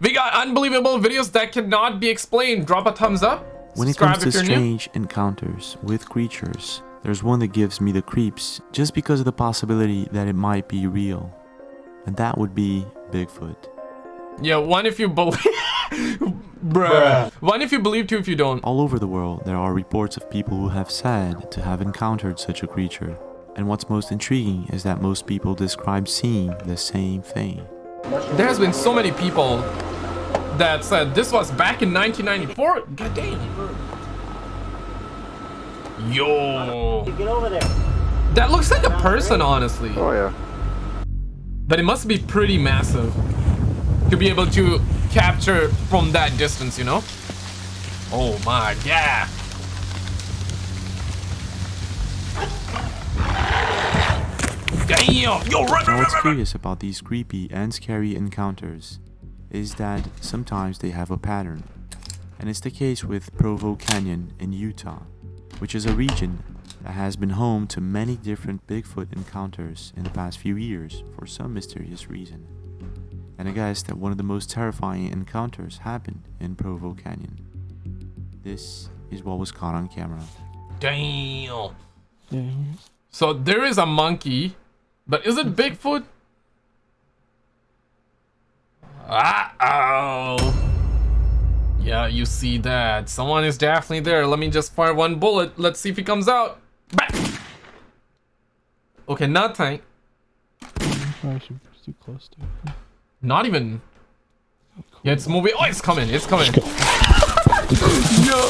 We got unbelievable videos that cannot be explained. Drop a thumbs up. When it comes to if you're new. strange encounters with creatures, there's one that gives me the creeps just because of the possibility that it might be real. And that would be Bigfoot. Yeah, one if you believe. Bruh. One if you believe, two if you don't. All over the world, there are reports of people who have said to have encountered such a creature. And what's most intriguing is that most people describe seeing the same thing. There has been so many people that said this was back in 1994. God damn. Yo. Get over there. That looks like a person, honestly. Oh yeah. But it must be pretty massive to be able to capture from that distance, you know? Oh my god. Damn! Yo, run, Now run, what's run, run. curious about these creepy and scary encounters is that sometimes they have a pattern. And it's the case with Provo Canyon in Utah, which is a region that has been home to many different Bigfoot encounters in the past few years for some mysterious reason. And I guess that one of the most terrifying encounters happened in Provo Canyon. This is what was caught on camera. Damn. So there is a monkey, but is it Bigfoot? Ah oh. Yeah, you see that. Someone is definitely there. Let me just fire one bullet. Let's see if he comes out. Okay, nothing. Not even. Yeah, it's moving. Oh, it's coming. It's coming. no.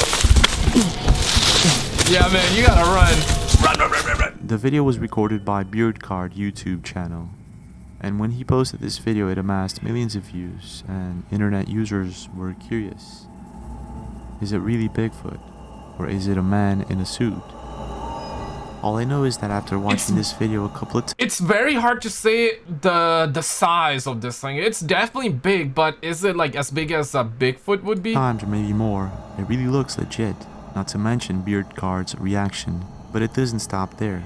Yeah, man, you gotta run. Run, run, run, run, run. The video was recorded by Beardcard YouTube channel. And when he posted this video, it amassed millions of views, and internet users were curious. Is it really Bigfoot? Or is it a man in a suit? All I know is that after watching this video a couple of times... It's very hard to say the the size of this thing. It's definitely big, but is it like as big as a Bigfoot would be? times or maybe more, it really looks legit. Not to mention Beardcard's reaction. But it doesn't stop there.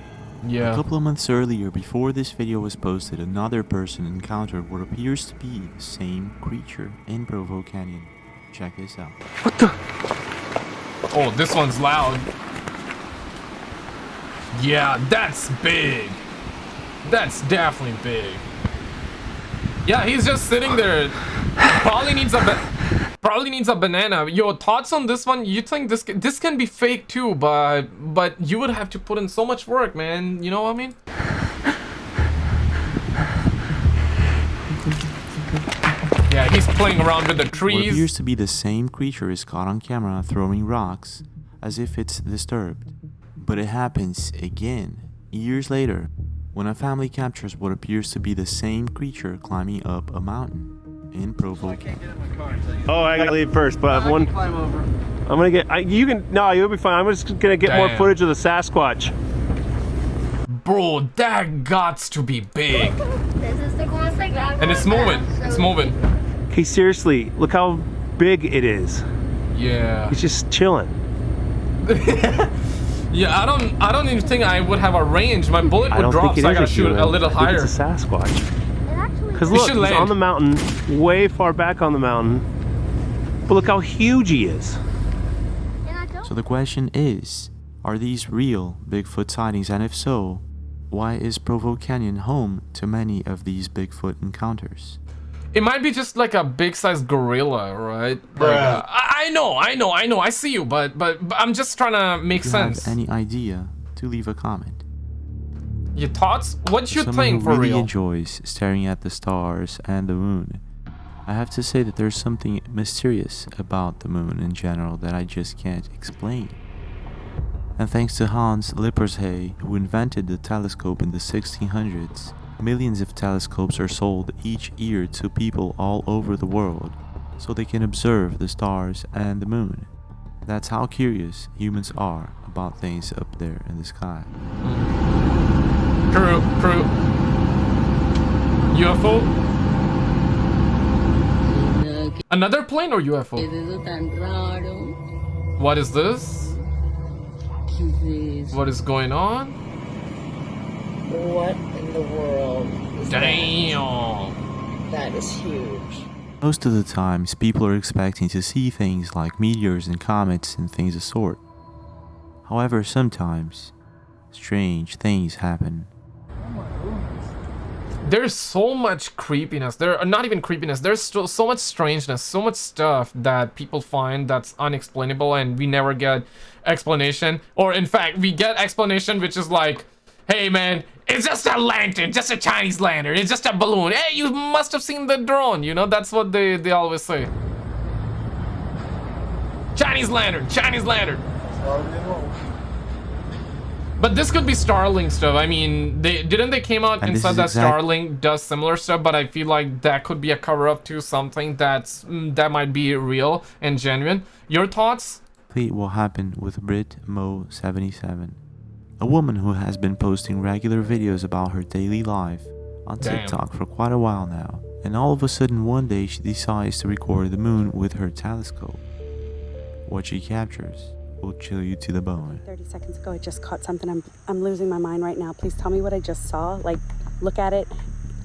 A couple of months earlier, before this video was posted, another person encountered what appears to be the same creature in Provo Canyon. Check this out. What the? Oh, this one's loud. Yeah, that's big. That's definitely big. Yeah, he's just sitting there. Probably needs a ba- probably needs a banana. Your thoughts on this one? You think this this can be fake too, but but you would have to put in so much work, man. You know what I mean? Yeah, he's playing around with the trees. What appears to be the same creature is caught on camera throwing rocks as if it's disturbed. But it happens again, years later, when a family captures what appears to be the same creature climbing up a mountain in Provo Canyon. Oh, I gotta leave first, but I have one. Climb over. I'm gonna get. I, you can. No, you'll be fine. I'm just gonna get more footage of the Sasquatch. Bro, that gots to be big. This is the coolest thing ever. And it's moving. It's moving. Okay, seriously, look how big it is. Yeah. He's just chilling. Yeah, I don't I don't even think I would have a range. My bullet would don't drop, so I is gotta shoot human. a little I think higher. It's a Sasquatch. It actually Because look, he's land. on the mountain, way far back on the mountain. But look how huge he is. And I don't So the question is, are these real Bigfoot sightings and if so, why is Provo Canyon home to many of these Bigfoot encounters? It might be just like a big sized gorilla, right? Like, uh, I, I know, I know, I know, I see you, but but, but I'm just trying to make If you sense. have any idea, to leave a comment. Your thoughts? What you Someone think who for really real? enjoys staring at the stars and the moon. I have to say that there's something mysterious about the moon in general that I just can't explain. And thanks to Hans Lippershey, who invented the telescope in the 1600s, millions of telescopes are sold each year to people all over the world so they can observe the stars and the moon. That's how curious humans are about things up there in the sky. Mm. True, true. UFO? Another plane or UFO? eso tan raro. What is this? ¿Qué es eso? What is going on? What in the world is Damn. that? That is huge. Most of the times, people are expecting to see things like meteors and comets and things of sort. However, sometimes, strange things happen. There's so much creepiness. There are not even creepiness. There's still so much strangeness, so much stuff that people find that's unexplainable and we never get explanation. Or in fact, we get explanation which is like, hey man, it's just a lantern, just a Chinese lantern, it's just a balloon. Hey, you must have seen the drone, you know, that's what they, they always say. Chinese lantern, Chinese lantern. But this could be Starlink stuff. I mean, they didn't they came out And and said that exact- Starlink does similar stuff, but I feel like that could be a cover up to something that's mm, that might be real and genuine. Your thoughts? Exactly what happened with Brit Mo 77, a woman who has been posting regular videos about her daily life on Damn. TikTok for quite a while now. And all of a sudden, one day she decides to record the moon with her telescope. What she captures will chill you to the bone. 30 seconds ago, I just caught something. I'm, I'm losing my mind right now. Please tell me what I just saw. Like, look at it,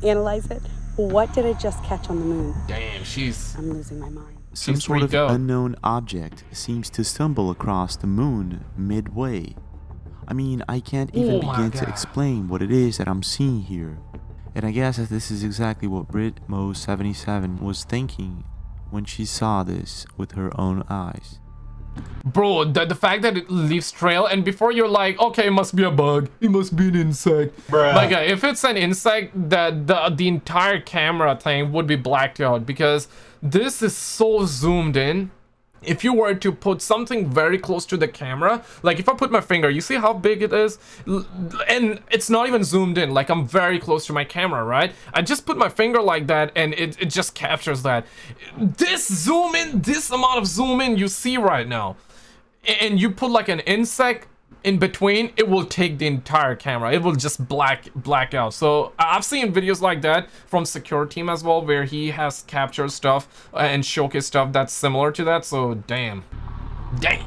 analyze it. What did I just catch on the moon? Damn, she's I'm losing my mind. Some She's sort of freaked out. unknown object seems to stumble across the moon midway. I mean, I can't even Oh begin to explain what it is that I'm seeing here. And I guess that this is exactly what Brit Mo 77 was thinking when she saw this with her own eyes. Bro. The, the fact that it leaves trail, and before you're like, okay, it must be a bug, it must be an insect. Like, uh, if it's an insect, that the the entire camera thing would be blacked out because this is so zoomed in. If you were to put something very close to the camera, like if I put my finger, you see how big it is? And it's not even zoomed in, like I'm very close to my camera, right? I just put my finger like that and it, it just captures that. This zoom in, this amount of zoom in you see right now, and you put like an insect in between, it will take the entire camera. It will just black black out. So I- I've seen videos like that from Secure Team as well, where he has captured stuff uh, and showcased stuff that's similar to that. So damn, damn.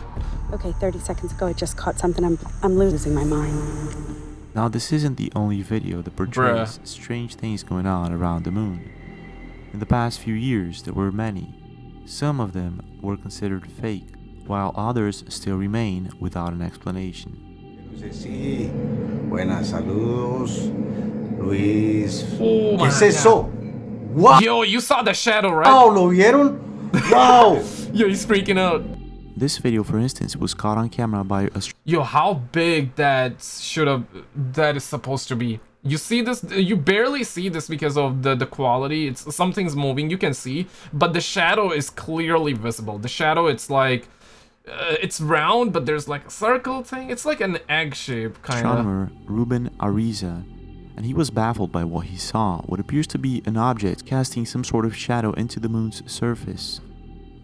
Okay, 30 seconds ago, I just caught something. I'm, I'm losing my mind. Now, this isn't the only video that portrays strange things going on around the moon. In the past few years, there were many. Some of them were considered fake, while others still remain without an explanation. No sé si. Buenas, saludos. Luis. Oh ¿Qué es eso? ¡Wow! Yo, you saw the shadow, right? Oh, ¿Lo vieron? ¡Wow! Yo, he's freaking out. This video, for instance, was caught on camera by a Yo, how big that should have that is supposed to be. You see this you barely see this because of the the quality. It's something's moving, you can see, but the shadow is clearly visible. The shadow it's like uh, it's round, but there's like a circle thing. It's like an egg shape kind of. astronomer Ruben Ariza, and he was baffled by what he saw, what appears to be an object casting some sort of shadow into the moon's surface.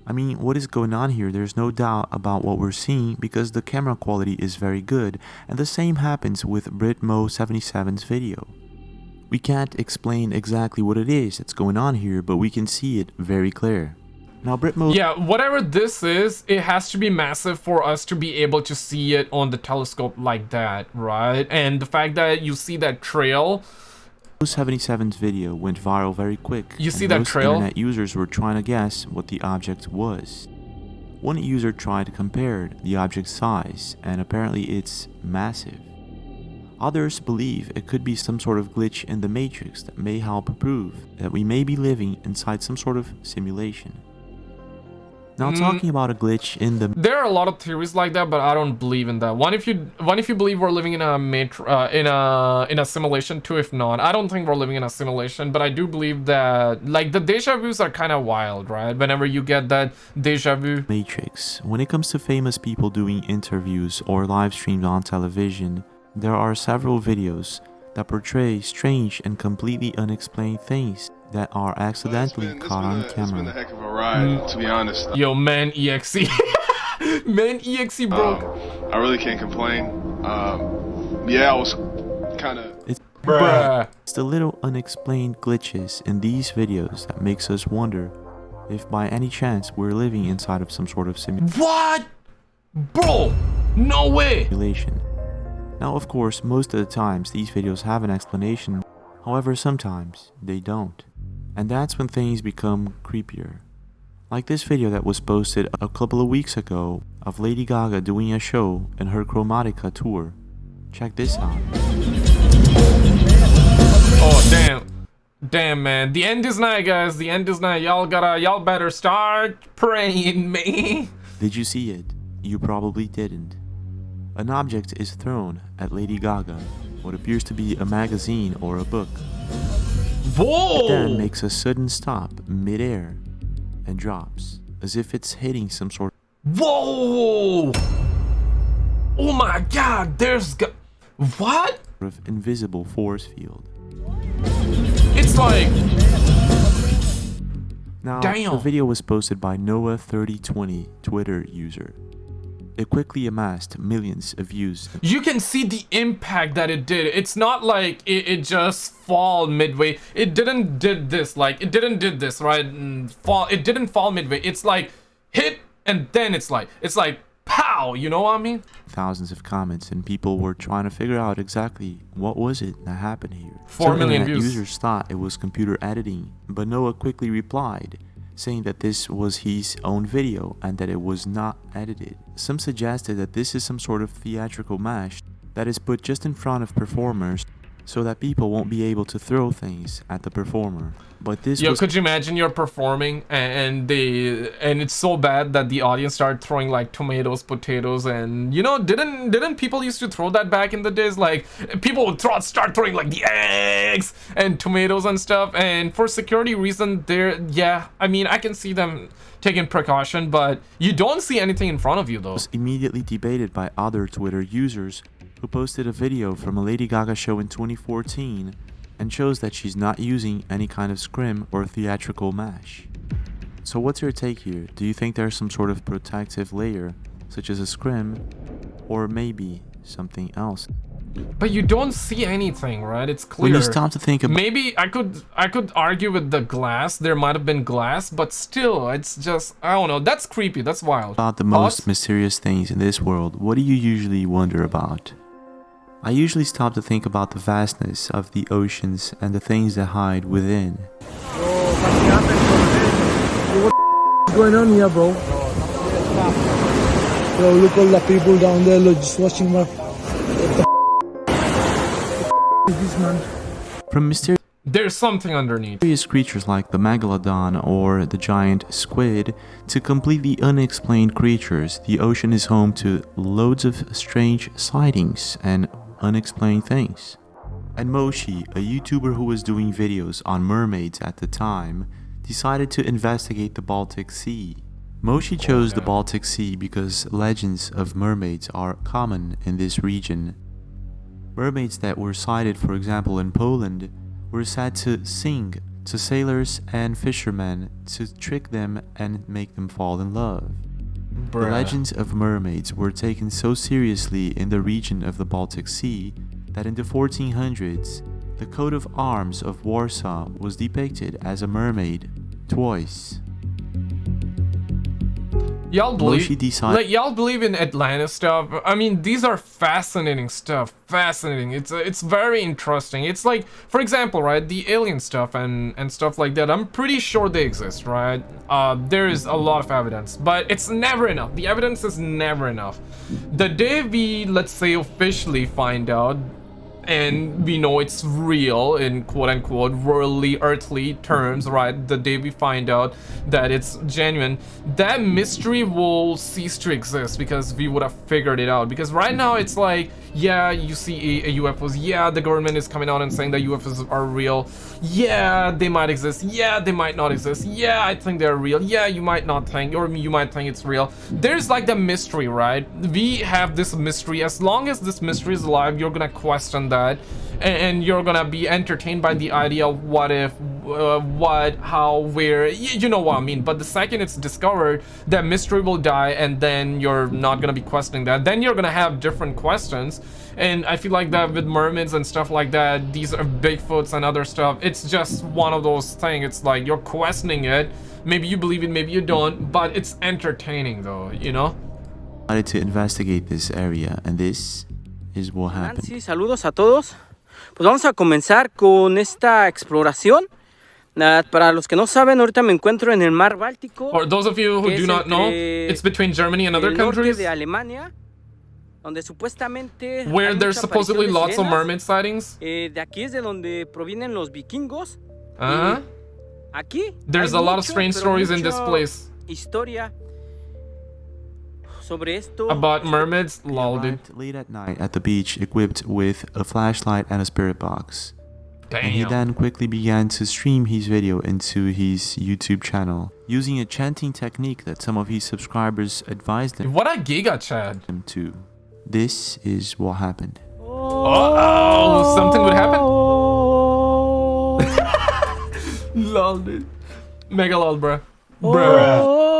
I mean, what is going on here? There's no doubt about what we're seeing because the camera quality is very good, and the same happens with Britmo 77's video. We can't explain exactly what it is that's going on here, but we can see it very clear. Now, Britmo Yeah, whatever this is, it has to be massive for us to be able to see it on the telescope like that, right? And the fact that you see that trail 77's video went viral very quick. You see that trail? internet users were trying to guess what the object was. One user tried to compare the object's size, and apparently it's massive. Others believe it could be some sort of glitch in the matrix that may help prove that we may be living inside some sort of simulation. Now, Mm. talking about a glitch in the There are a lot of theories like that, but I don't believe in that. One, if you one if you believe we're living in a matr- uh, in a in a simulation. Two, if not, I don't think we're living in a simulation. But I do believe that like the deja vu's are kind of wild, right? Whenever you get that deja vu. Matrix. When it comes to famous people doing interviews or live streams on television, there are several videos that portray strange and completely unexplained things that are accidentally been- caught on a- It's been a camera. heck of a ride, to be honest. Yo, man, exe, man, exe broke. Um, I really can't complain. Um, yeah, I was kind of. Bruh. It's the little unexplained glitches in these videos that makes us wonder if by any chance we're living inside of some sort of simulation. What? Bro, no way. simulation. Now, of course, most of the times these videos have an explanation, however, sometimes they don't. And that's when things become creepier. Like this video that was posted a couple of weeks ago of Lady Gaga doing a show in her Chromatica tour. Check this out. Oh damn. Damn man. The end is nigh guys. The end is nigh. Y'all gotta y'all better start praying me. Did you see it? You probably didn't. An object is thrown at Lady Gaga, what appears to be a magazine or a book. Whoa! It then makes a sudden stop midair and drops, as if it's hitting some sort of... Whoa! Oh my god, there's go- What? of invisible force field. It's like Now, Damn. the video was posted by Noah3020 Twitter user. It quickly amassed millions of views you can see the impact that it did. It's not like it, it just fall midway. It didn't did this like it didn't did this right and fall. It didn't fall midway. It's like hit and then it's like it's like pow. You know what I mean? thousands of comments and people were trying to figure out exactly what was it that happened here. Four Some million views. users thought it was computer editing, but Noah quickly replied, saying that this was his own video and that it was not edited. Some suggested that this is some sort of theatrical mash that is put just in front of performers so that people won't be able to throw things at the performer. But this Yo, was could you imagine you're performing and, and they and it's so bad that the audience started throwing like tomatoes, potatoes, and you know didn't didn't people used to throw that back in the days? Like people would throw, start throwing like the eggs and tomatoes and stuff. And for security reason, there, yeah, I mean I can see them taking precaution, but you don't see anything in front of you though. was immediately debated by other Twitter users who posted a video from a Lady Gaga show in 2014 and shows that she's not using any kind of scrim or theatrical mash. So what's your take here? Do you think there's some sort of protective layer, such as a scrim, or maybe something else? But you don't see anything, right? It's clear. When you stop to think about Maybe I could I could argue with the glass. There might have been glass, but still, it's just I don't know. That's creepy. That's wild. about the most Thoughts? mysterious things in this world, what do you usually wonder about? I usually stop to think about the vastness of the oceans and the things that hide within. What's going on here, bro? Yo, look all the people down there, look, just watching my. What the is this, man? From mysterious There's something underneath. Various creatures like the megalodon or the giant squid to completely unexplained creatures, the ocean is home to loads of strange sightings and unexplained things. And Moshi, a YouTuber who was doing videos on mermaids at the time, decided to investigate the Baltic Sea. Moshi chose the Baltic Sea because legends of mermaids are common in this region. Mermaids that were sighted, for example, in Poland, were said to sing to sailors and fishermen to trick them and make them fall in love. The legends of mermaids were taken so seriously in the region of the Baltic Sea that in the 1400s, the coat of arms of Warsaw was depicted as a mermaid twice. Y'all believe like y'all believe in Atlantis stuff. I mean, these are fascinating stuff. Fascinating. It's it's very interesting. It's like, for example, right, the alien stuff and and stuff like that. I'm pretty sure they exist, right? Uh, there is a lot of evidence, but it's never enough. The evidence is never enough. The day we, let's say, officially find out and we know it's real in quote unquote worldly earthly terms right? The day we find out that it's genuine. That mystery will cease to exist because we would have figured it out. Because right now it's like yeah you see a, a ufos yeah the government is coming out and saying that ufos are real. Yeah they might exist. Yeah they might not exist. Yeah i think they're real. Yeah you might not think or you might think it's real. There's like the mystery right? We have this mystery. As long as this mystery is alive you're gonna question that and, and you're gonna be entertained by the idea of what if uh, what how where you know what i mean. But the second it's discovered that mystery will die and then you're not gonna be questioning that. Then you're gonna have different questions and i feel like that with mermaids and stuff like that these are bigfoots and other stuff it's just one of those things it's like you're questioning it. Maybe you believe it maybe you don't but it's entertaining though you know? To investigate this area, and this is what happened. Nancy, saludos a todos. Pues vamos a comenzar con esta exploración. Ah, para los que no saben, ahorita me encuentro en el mar Báltico, For those of you who do not know, it's between Germany and other el norte countries de Alemania, donde supuestamente where there's supposedly aparición de lots of sirenas. mermaid sightings. Eh, de aquí es de donde provienen los vikingos. Uh-huh. Aquí There's hay a lot of strange stories in this place Historia sobre esto. about mermaids. Lol, dude. Late at night at the beach equipped with a flashlight and a spirit box. And he then quickly began to stream his video into his YouTube channel, using a chanting technique that some of his subscribers advised him What a giga, Chad. to. This is what happened. Oh, something would happen. lol, dude. Mega lol, bruh. Bruh. Bruh.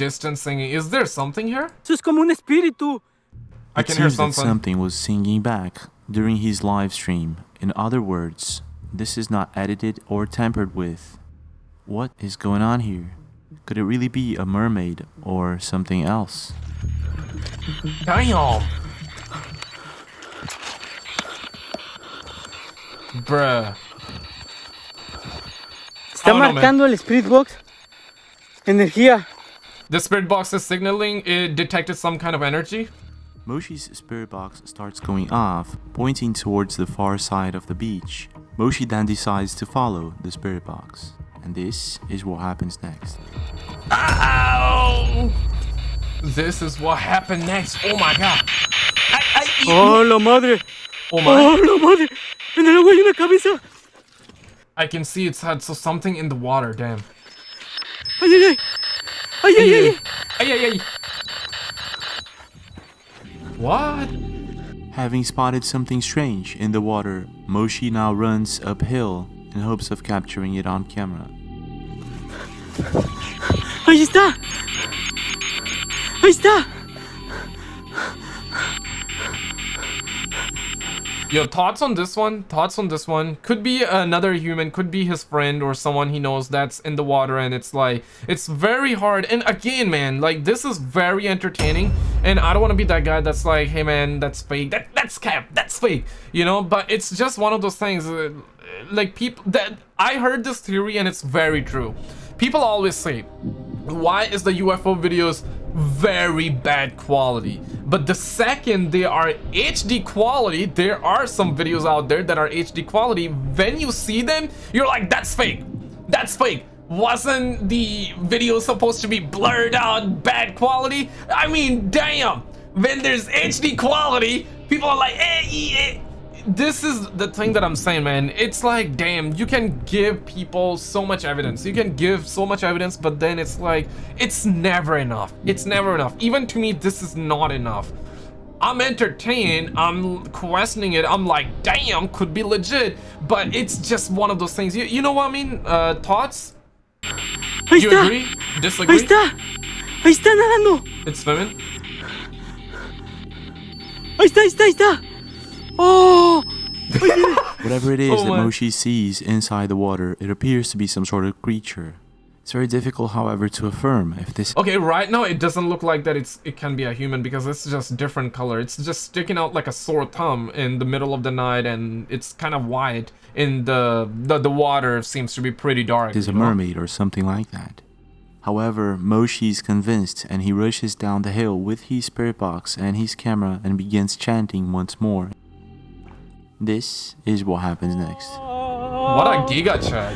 Distant, distant singing. Is there something here? Eso es como un espíritu. I It can hear seems that something. something was singing back during his live stream. In other words, this is not edited or tampered with. What is going on here? Could it really be a mermaid or something else? Damn. Bruh. Está Oh, no, marcando el Spirit Box. Energía. The spirit box is signaling it detected some kind of energy. Moshi's spirit box starts going off, pointing towards the far side of the beach. Moshi then decides to follow the spirit box. And this is what happens next. Ow! This is what happened next. Oh my god. I, I, Oh, la madre. oh my. Oh, la madre. En el agua hay una cabeza. I can see it's had so something in the water. Damn. Ay, ay, ay. Ay, ay, ay. Ay, ay, ay. What? Having spotted something strange in the water, Moshi now runs uphill in hopes of capturing it on camera. Ahí está. Ahí está. Yo, thoughts on this one? Thoughts on this one? Could be another human, could be his friend or someone he knows that's in the water and it's like, it's very hard. And again, man, like this is very entertaining and I don't want to be that guy that's like, hey man, that's fake, that that's cap, that's fake, you know? But it's just one of those things, uh, like people, that I heard this theory and it's very true. People always say, why is the UFO videos very bad quality? But the second they are HD quality, there are some videos out there that are HD quality. When you see them, you're like, that's fake. That's fake. Wasn't the video supposed to be blurred out, bad quality? I mean, damn. When there's HD quality, people are like, eh, eh, eh this is the thing that I'm saying, man. It's like, damn, you can give people so much evidence. You can give so much evidence, but then it's like, it's never enough. It's never enough. Even to me, this is not enough. I'm entertained. I'm questioning it. I'm like, damn, could be legit. But it's just one of those things. You, you know what I mean? Uh, thoughts? Ahí You está. agree? Ahí Disagree? está. Ahí está nadando. It's swimming? Ahí está, ahí está, ahí está. Oh. Whatever it oh is Oh that Moshi sees inside the water, it appears to be some sort of creature. It's very difficult, however, to affirm if this Okay, right now it doesn't look like that it's it can be a human because it's just different color. It's just sticking out like a sore thumb in the middle of the night and it's kind of white in the the, the water seems to be pretty dark. is a you know? mermaid or something like that. However, Moshi is convinced and he rushes down the hill with his spirit box and his camera and begins chanting once more. This is what happens next. What a giga Chad.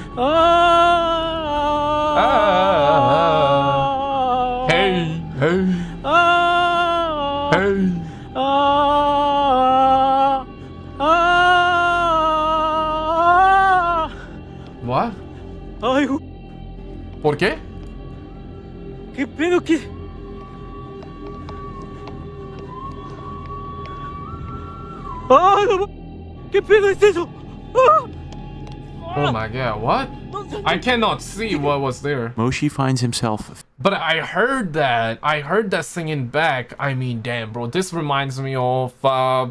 Ah. Hey, hey, Ah. hey. Ah. Ah. What? Ay, gu- ¿Por qué? ¿qué pedo? ¿Qué? ¡Ah! no ma- ¿Qué pedo es eso? ¡Ah! Oh my god, what? I cannot see what was there. Moshi finds himself But I heard that. I heard that singing back. I mean, damn, bro. This reminds me of uh,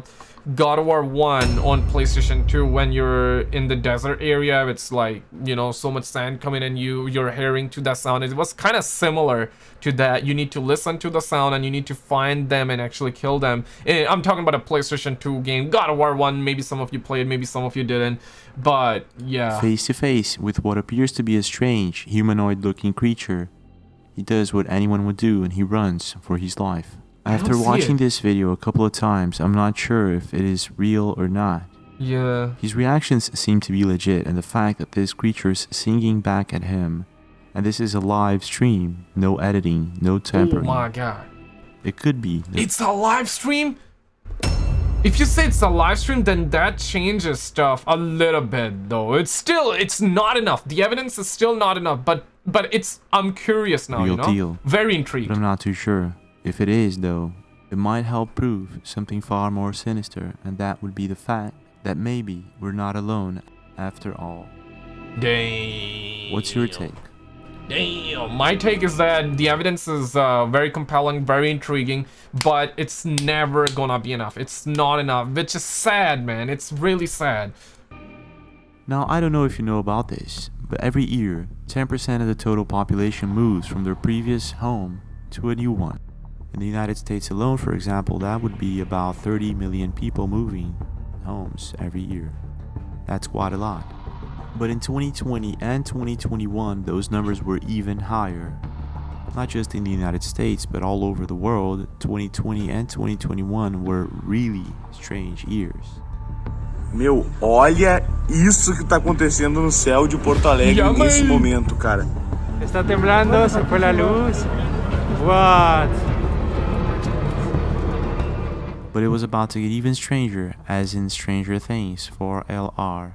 God of War 1 on PlayStation 2 when you're in the desert area. It's like, you know, so much sand coming and you, you're hearing to that sound. It was kind of similar to that. You need to listen to the sound and you need to find them and actually kill them. Eh, I'm talking about a PlayStation 2 game. God of War 1, maybe some of you played, maybe some of you didn't. But, yeah. Face to face with what appears to be a strange, humanoid looking creature. He does what anyone would do and he runs for his life. After watching it. this video a couple of times, I'm not sure if it is real or not. Yeah. His reactions seem to be legit, and the fact that this creature's singing back at him, and this is a live stream, no editing, no Oh my god. It could be. It's a live stream? If you say it's a live stream, then that changes stuff a little bit though. It's still it's not enough. The evidence is still not enough, but but it's I'm curious now, you Real know? deal. Very intrigued. But I'm not too sure. If it is, though, it might help prove something far more sinister, and that would be the fact that maybe we're not alone after all. Damn. What's your take? Damn. My take is that the evidence is uh, very compelling, very intriguing, but it's never gonna be enough. It's not enough, which is sad, man. It's really sad. Now, I don't know if you know about this, but every year, 10% of the total population moves from their previous home to a new one. In the United States alone, for example, that would be about 30 million people moving homes every year. That's quite a lot. But in 2020 and 2021, those numbers were even higher. Not just in the United States, but all over the world, 2020 and 2021 were really strange years. Meu, olha isso que tá acontecendo no céu de Porto Alegre Ya, nesse man. momento, cara. Está temblando, se fue la luz. What? But it was about to get even stranger, as in Stranger Things for LR,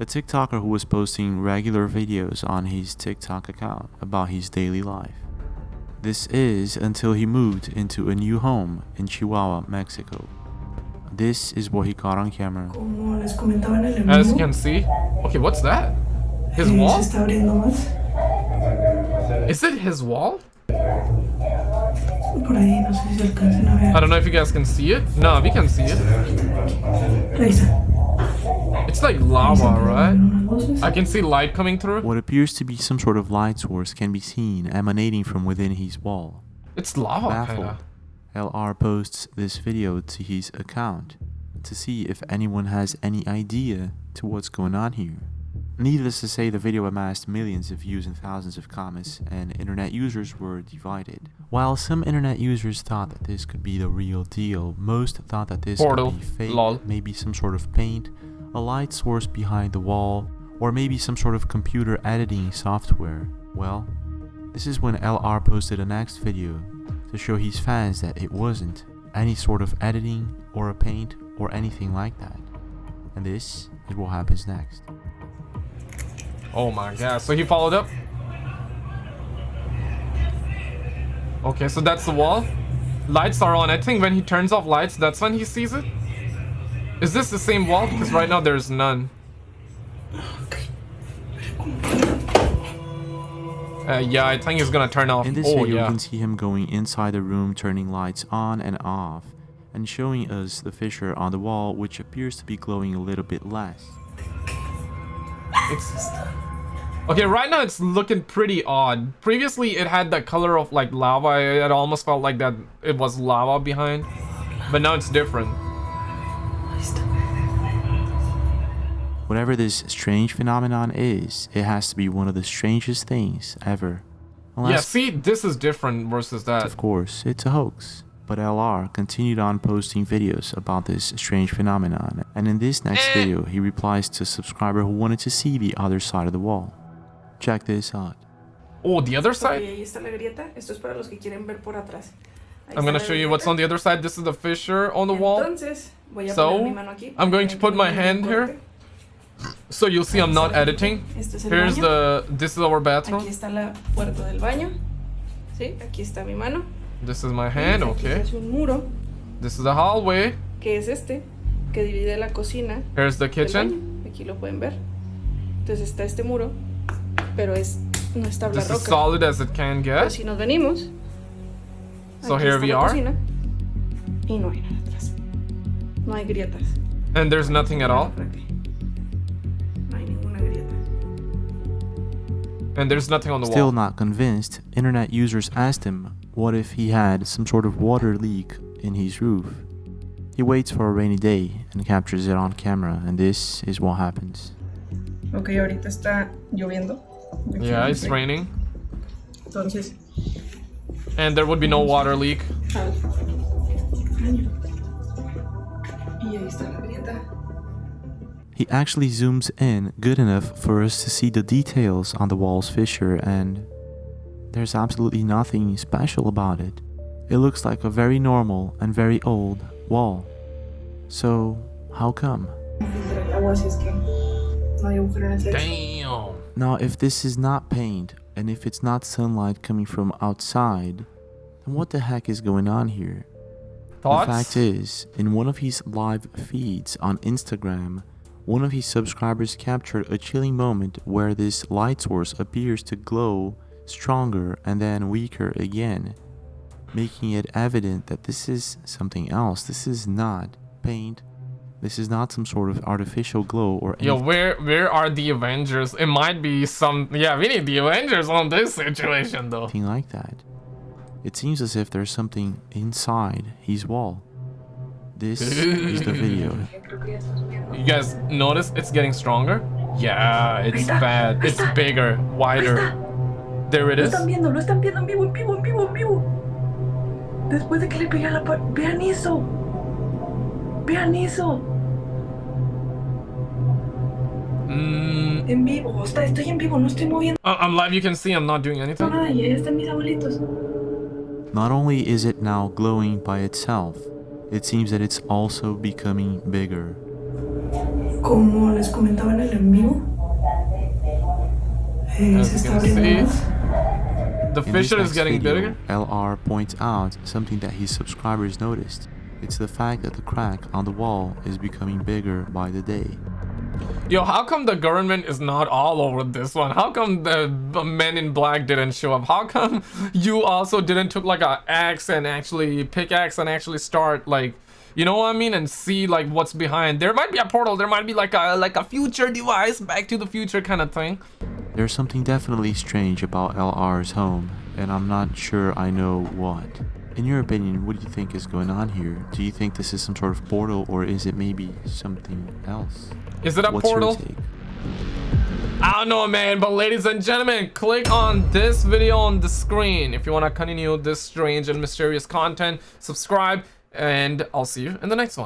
a TikToker who was posting regular videos on his TikTok account about his daily life. This is until he moved into a new home in Chihuahua, Mexico. This is what he caught on camera. Como les comentaba en el en As you can see. Okay, what's that? His eh, wall? se está abriendo más. Is it his wall? Por ahí, no sé si se alcancen a ver. I don't know if you guys can see it. No, we can see it. Revisa. It's like lava, right? I can see light coming through. What appears to be some sort of light source can be seen emanating from within his wall. It's lava, Baffled, kinda. LR posts this video to his account to see if anyone has any idea to what's going on here. Needless to say, the video amassed millions of views and thousands of comments, and internet users were divided. While some internet users thought that this could be the real deal, most thought that this Portal, could be fake, lol. maybe some sort of paint, a light source behind the wall, or maybe some sort of computer editing software. Well, this is when LR posted a next video to show his fans that it wasn't any sort of editing or a paint or anything like that. And this is what happens next. Oh my god, so he followed up? Okay, so that's the wall. Lights are on. I think when he turns off lights, that's when he sees it. Is this the same wall? Because right now there's none. Uh, yeah, I think it's gonna turn off. In this oh, video, yeah. you can see him going inside the room, turning lights on and off, and showing us the fissure on the wall, which appears to be glowing a little bit less. It's okay. Right now, it's looking pretty odd. Previously, it had that color of like lava. It almost felt like that it was lava behind, but now it's different. Whatever this strange phenomenon is, it has to be one of the strangest things ever. Yeah, see, this is different versus that. of course, it's a hoax. But LR continued on posting videos about this strange phenomenon, and in this next Eh. video, he replies to a subscriber who wanted to see the other side of the wall. Check this out. Oh, the other side? ahí está la grieta. Esto es para los que quieren ver por atrás. Ahí I'm gonna show you what's on the other side. This is the fissure on the wall. Entonces, voy a poner So, mi mano aquí I'm going to put my hand here. So you'll see I'm not editing. Este es el Here's the, this is our bathroom. Aquí está la puerta del baño. Sí, aquí está mi mano. This is my hand, okay. hace un muro, This is the hallway. que es este, que divide la cocina Here's the kitchen. baño. Aquí lo pueden ver. Entonces está este muro, pero es no es tabla This is solid as it can Pero get. si nos venimos, So aquí here está we la are. cocina, y no hay nada atrás. No hay grietas. And there's nothing at all. And there's nothing on the Still wall. not convinced, internet users asked him what if he had some sort of water leak in his roof. He waits for a rainy day and captures it on camera, and this is what happens. Ok, ahorita está lloviendo. Aquí Yeah, it's el- raining. Entonces, And there would be no water leak. Ah, y ahí está la grieta. He actually zooms in good enough for us to see the details on the wall's fissure, and there's absolutely nothing special about it. It looks like a very normal and very old wall. So, how come? Filtra el agua, así es que no hay agujero en el techo. Damn. Now, if this is not paint, and if it's not sunlight coming from outside, then what the heck is going on here? Thoughts? The fact is, in one of his live feeds on Instagram, one of his subscribers captured a chilling moment where this light source appears to glow stronger and then weaker again, making it evident that this is something else. This is not paint. This is not some sort of artificial glow or Yo, anything where where are the Avengers? It might be some. Yeah, we need the Avengers on this situation though. Something like that. It seems as if there's something inside his wall. This is the video. You guys notice it's getting stronger? Yeah, it's bad. It's bigger, wider. There it is. Lo is. están viendo, lo están viendo en vivo, en vivo, en vivo, en vivo. Después de que le pegué a la pared. Vean eso. Vean eso. Mm, En vivo. Está, estoy en vivo, no estoy moviendo I- I'm live. You can see I'm not doing anything. nada. Y ahí están mis abuelitos. Not only is it now glowing by itself, it seems that it's also becoming bigger. Como les comentaba en el en vivo. As you can see, the In this fissure is getting video, bigger. LR points out something that his subscribers noticed. It's the fact that the crack on the wall is becoming bigger by the day. Yo, how come the government is not all over this one? How come the, men in black didn't show up? How come you also didn't took like a axe and actually pickaxe and actually start like, you know what I mean, and see like what's behind? There might be a portal. There might be like a like a future device, Back to the Future kind of thing. There's something definitely strange about LR's home, and I'm not sure I know what. In your opinion, what do you think is going on here? Do you think this is some sort of portal, or is it maybe something else? Is it a What's your portal? take? I don't know, man. But ladies and gentlemen, click on this video on the screen if you want to continue this strange and mysterious content. Subscribe, and I'll see you in the next one.